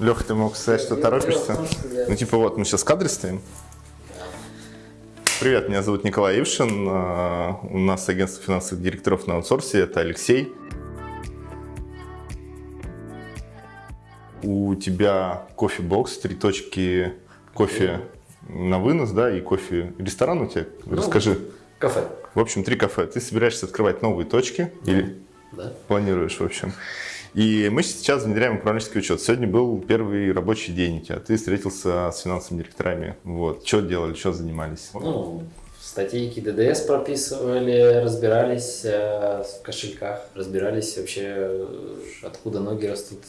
Леха, ты мог сказать, что торопишься? Ну, типа, вот, мы сейчас в кадре стоим. Привет, меня зовут Николай Ившин. А, у нас агентство финансовых директоров на аутсорсе. Это Алексей. У тебя кофе-бокс, три точки кофе на вынос, да, и кофе ресторан у тебя. Ну, Расскажи. Кафе. В общем, три кафе. Ты собираешься открывать новые точки или Да. планируешь, в общем. И мы сейчас внедряем управленческий учет. Сегодня был первый рабочий день у тебя. Ты встретился с финансовыми директорами. Вот. Что делали, что занимались? Ну, статейки ДДС прописывали, разбирались э, в кошельках, разбирались вообще, э, откуда ноги растут,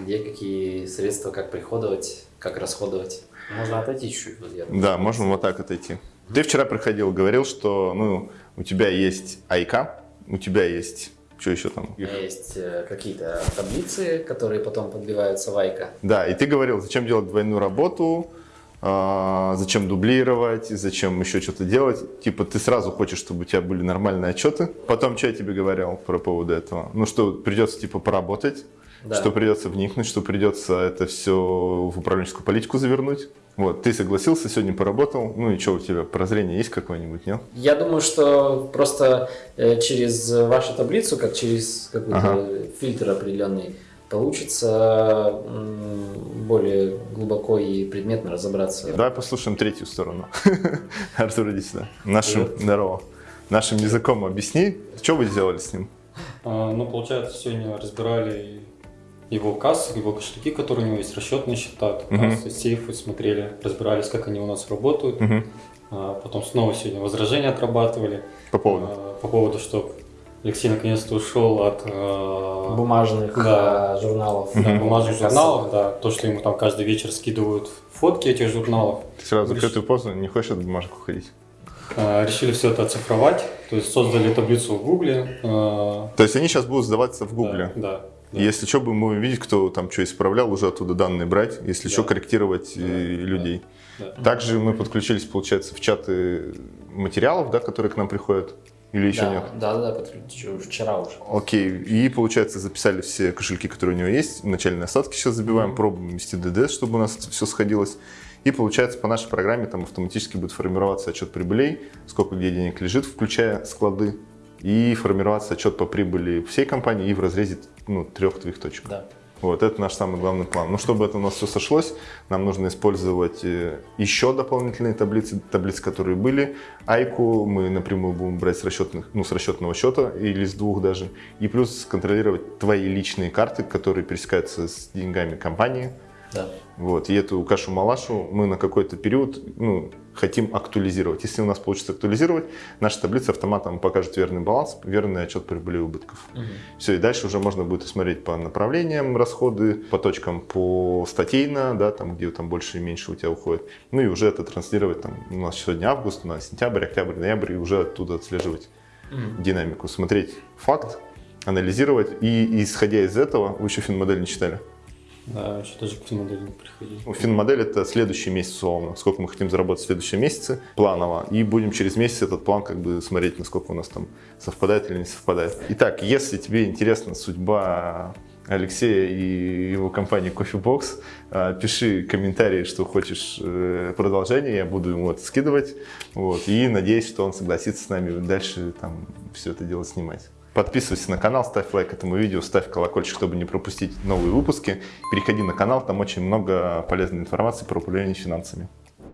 где какие средства, как приходовать, как расходовать. Можно отойти чуть-чуть. Вот Да, можем вот так отойти. Ты вчера приходил, говорил, что ну, у тебя есть Айка, у тебя есть... Что еще там? Есть э, какие-то таблицы, которые потом подбиваются в Айка. Да, и ты говорил, зачем делать двойную работу, а, зачем дублировать, зачем еще что-то делать. Типа ты сразу хочешь, чтобы у тебя были нормальные отчеты. Потом, что я тебе говорил про поводу этого? Ну, что придется типа поработать, Да. что придется вникнуть, что придется это все в управленческую политику завернуть. Вот, ты согласился, сегодня поработал. Ну и что у тебя, прозрение есть какое-нибудь, нет? Я думаю, что просто э, через вашу таблицу, как через какой-то Ага. фильтр определенный, получится более глубоко и предметно разобраться. Давай послушаем третью сторону. Артур, иди сюда. Нашим, здорово. Нашим языком объясни, что вы сделали с ним? А, Ну, получается, сегодня разбирали его кассы, его кошельки, которые у него есть, расчетные счета, Мгм. кассы, сейфы, смотрели, разбирались, как они у нас работают. А, Потом снова сегодня возражения отрабатывали По поводу. а, по поводу, что Алексей наконец-то ушел от а, Бумажных Да. журналов. да, бумажных Кассовых. журналов, да, то, что ему там каждый вечер скидывают фотки этих журналов. Ты сразу Реш- закрытую позу, не хочешь от бумажек уходить. Решили все это оцифровать, то есть создали таблицу в Гугле. То есть они сейчас будут сдаваться в Гугле. Да, да. Да. Если что, будем мы видеть, кто там что исправлял, уже оттуда данные брать, если Да. что, корректировать Да, э, да. людей. Да. Также мы подключились, получается, в чаты материалов, да, которые к нам приходят, или еще да, нет? Да, да, да, подключу, вчера уже. Окей, и получается записали все кошельки, которые у него есть, начальные остатки сейчас забиваем, пробуем ввести ДДС, чтобы у нас все сходилось. И получается по нашей программе там автоматически будет формироваться отчет прибылей, сколько где денег лежит, включая склады, и формироваться отчет по прибыли всей компании и в разрезе ну, трех твоих точек. Да. Вот, это наш самый главный план. Но чтобы это у нас все сошлось, нам нужно использовать э, еще дополнительные таблицы, таблицы, которые были. Айку мы напрямую будем брать с, расчетных, ну, с расчетного счета или с двух даже. И плюс контролировать твои личные карты, которые пересекаются с деньгами компании. Да. Вот, и эту кашу-малашу мы на какой-то период ну, хотим актуализировать. Если у нас получится актуализировать, наша таблица автоматом покажет верный баланс, верный отчет прибыли и убытков. Мгм. Все, и дальше уже можно будет смотреть по направлениям расходы, по точкам по статейно, да, там, где там больше и меньше у тебя уходит. Ну и уже это транслировать, там, у нас сегодня август, у нас сентябрь, октябрь, ноябрь, и уже оттуда отслеживать Мгм. динамику, смотреть факт, анализировать, и исходя из этого, вы еще финмодель не читали? Да, еще даже к модели не приходили. Ну, Финмодель это следующий месяц условно, сколько мы хотим заработать в следующем месяце планово, и будем через месяц этот план как бы смотреть, насколько у нас там совпадает или не совпадает. Итак, если тебе интересна судьба Алексея и его компании Coffee Box, э, пиши комментарии, что хочешь э, продолжение, я буду ему это скидывать, вот, и надеюсь, что он согласится с нами дальше там все это дело снимать. Подписывайся на канал, ставь лайк этому видео, ставь колокольчик, чтобы не пропустить новые выпуски. Переходи на канал, там очень много полезной информации про управление финансами.